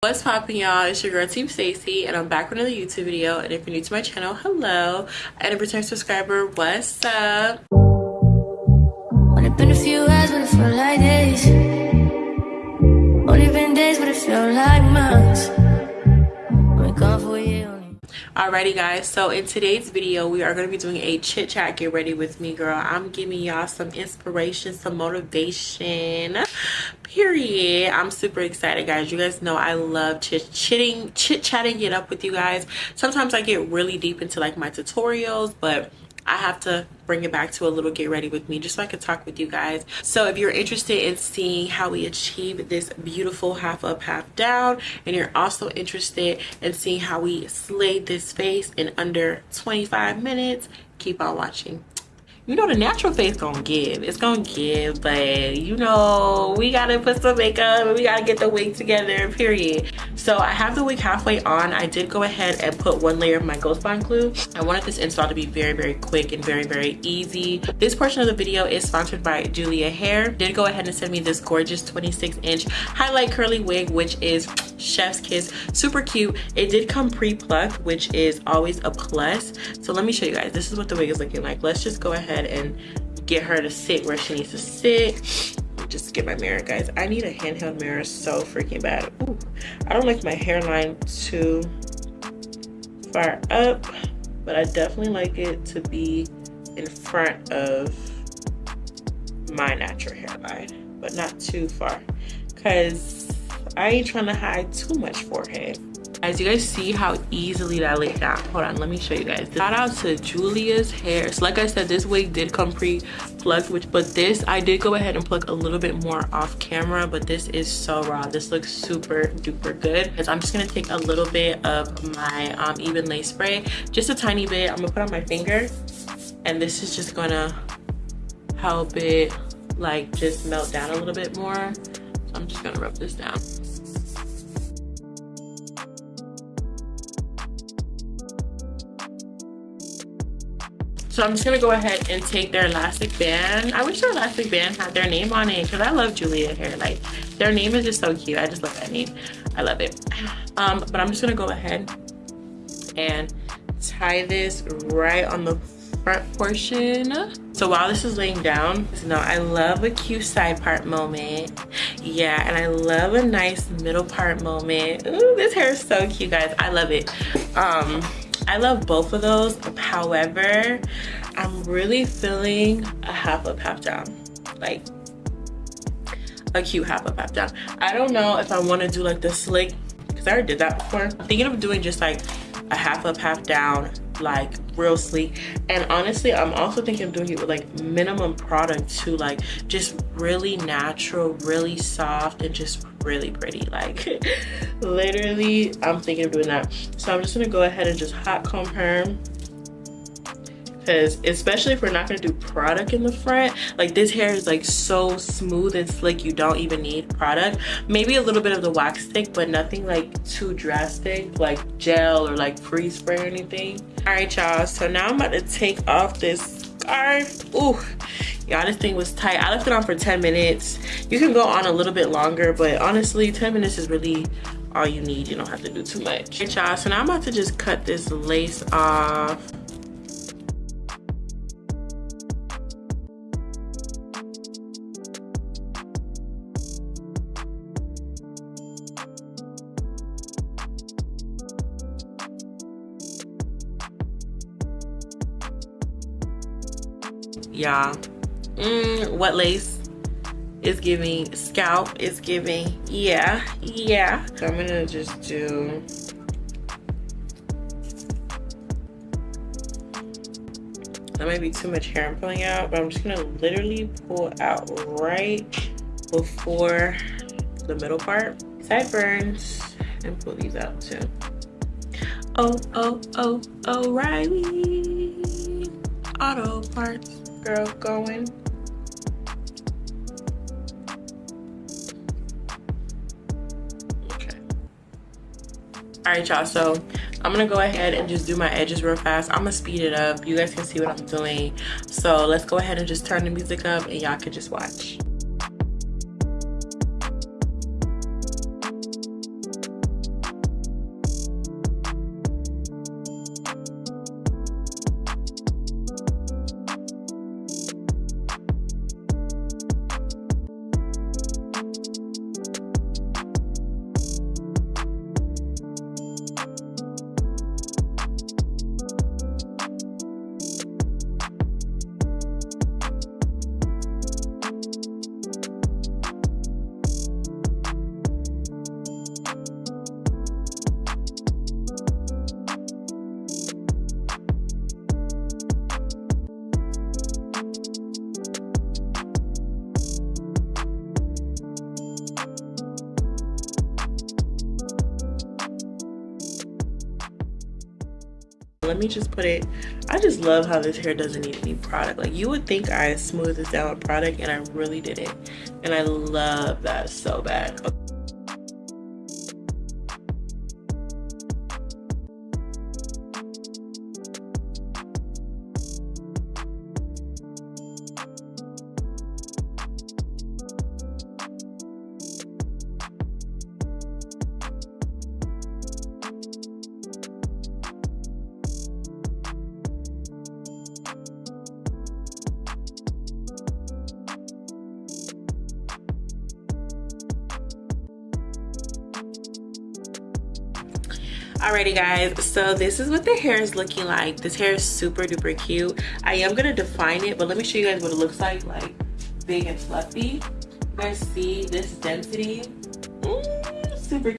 What's popping y'all? It's your girl Team Stacy and I'm back with another YouTube video and if you're new to my channel, hello. And a return subscriber, what's up? Only been a few hours but it felt like days Only been days but it felt like months Only gone for a year Alrighty guys, so in today's video we are going to be doing a chit chat get ready with me girl. I'm giving y'all some inspiration, some motivation, period. I'm super excited guys. You guys know I love chit chitting, chit chatting it up with you guys. Sometimes I get really deep into like my tutorials, but I have to bring it back to a little get ready with me just so I can talk with you guys. So if you're interested in seeing how we achieve this beautiful half up, half down, and you're also interested in seeing how we slay this face in under 25 minutes, keep on watching you know the natural face gonna give. It's gonna give but you know we gotta put some makeup we gotta get the wig together period. So i have the wig halfway on. I did go ahead and put one layer of my ghost bond glue. I wanted this install to be very very quick and very very easy. This portion of the video is sponsored by julia hair. Did go ahead and send me this gorgeous 26 inch highlight curly wig which is chef's kiss. Super cute. It did come pre-plucked which is always a plus. So let me show you guys. This is what the wig is looking like. Let's just go ahead ahead and get her to sit where she needs to sit. Just get my mirror guys. I need a handheld mirror so freaking bad. Ooh, i don't like my hairline too far up but i definitely like it to be in front of my natural hairline but not too far. Because i ain't trying to hide too much forehead as you guys see how easily that laid down hold on let me show you guys. Shout out to julia's hair. So like i said this wig did come pre-plucked which but this i did go ahead and pluck a little bit more off camera but this is so raw. This looks super duper good. Because i'm just gonna take a little bit of my um, Ebin lace spray just a tiny bit. I'm gonna put on my finger and this is just gonna help it like just melt down a little bit more. So i'm just gonna rub this down So I'm just gonna go ahead and take their elastic band. I wish their elastic band had their name on it because I love Julia hair. Like their name is just so cute. I just love that name. I love it. Um, but I'm just gonna go ahead and tie this right on the front portion. So while this is laying down, you know, I love a cute side part moment. Yeah, and I love a nice middle part moment. Ooh, this hair is so cute, guys. I love it. Um, I love both of those. However, I'm really feeling a half up, half down. Like a cute half up, half down. I don't know if I want to do like the slick, because I already did that before. I'm thinking of doing just like a half up, half down, like real sleek. And honestly, I'm also thinking of doing it with like minimum product too, like just really natural, really soft, and just really pretty. Like literally i'm thinking of doing that. So i'm just gonna go ahead and just hot comb her because especially if we're not going to do product in the front like this hair is like so smooth and slick you don't even need product. Maybe a little bit of the wax stick but nothing like too drastic like gel or like freeze spray or anything. All right y'all so now i'm about to take off this scarf. Ooh, y'all this thing was tight. I left it on for 10 minutes. You can go on a little bit longer but honestly 10 minutes is really all you need. You don't have to do too much. All right y'all so now i'm about to just cut this lace off y'all. Mm, what lace is giving scalp is giving. Yeah yeah. So i'm gonna just do that might be too much hair i'm pulling out but i'm just gonna literally pull out right before the middle part. Sideburns and pull these out too. Oh oh oh o'reilly auto parts girl going. Okay. All right, y'all, so I'm gonna go ahead and just do my edges real fast. I'm gonna speed it up. You guys can see what I'm doing. So let's go ahead and just turn the music up and y'all can just watch. Let me just put it i just love how this hair doesn't need any product like you would think i smoothed this down with product and i really did it and i love that so bad okay. Alrighty guys, so this is what the hair is looking like. This hair is super duper cute. I am gonna define it, but let me show you guys what it looks like, like big and fluffy. You guys see this density? Mm, super